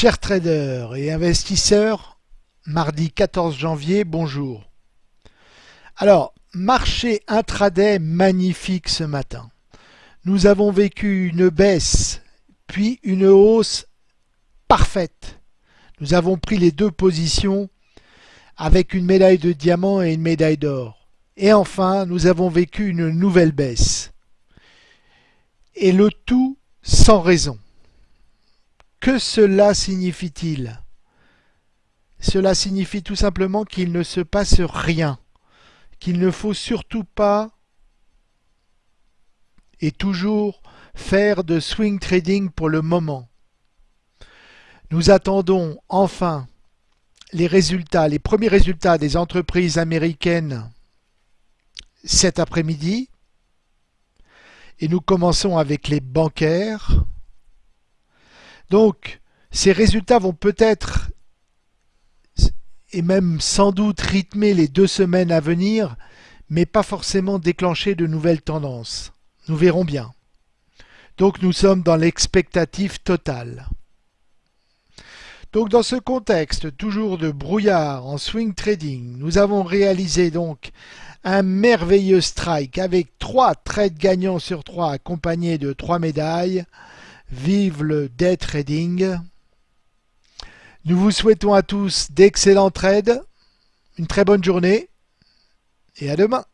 Chers traders et investisseurs, mardi 14 janvier, bonjour. Alors, marché intraday magnifique ce matin. Nous avons vécu une baisse, puis une hausse parfaite. Nous avons pris les deux positions avec une médaille de diamant et une médaille d'or. Et enfin, nous avons vécu une nouvelle baisse. Et le tout sans raison. Que cela signifie-t-il? Cela signifie tout simplement qu'il ne se passe rien, qu'il ne faut surtout pas et toujours faire de swing trading pour le moment. Nous attendons enfin les résultats, les premiers résultats des entreprises américaines cet après-midi. Et nous commençons avec les bancaires. Donc, ces résultats vont peut-être et même sans doute rythmer les deux semaines à venir, mais pas forcément déclencher de nouvelles tendances. Nous verrons bien. Donc nous sommes dans l'expectative totale. Donc dans ce contexte toujours de brouillard en swing trading, nous avons réalisé donc un merveilleux strike avec trois trades gagnants sur trois accompagnés de trois médailles. Vive le day trading. Nous vous souhaitons à tous d'excellents trades, une très bonne journée et à demain.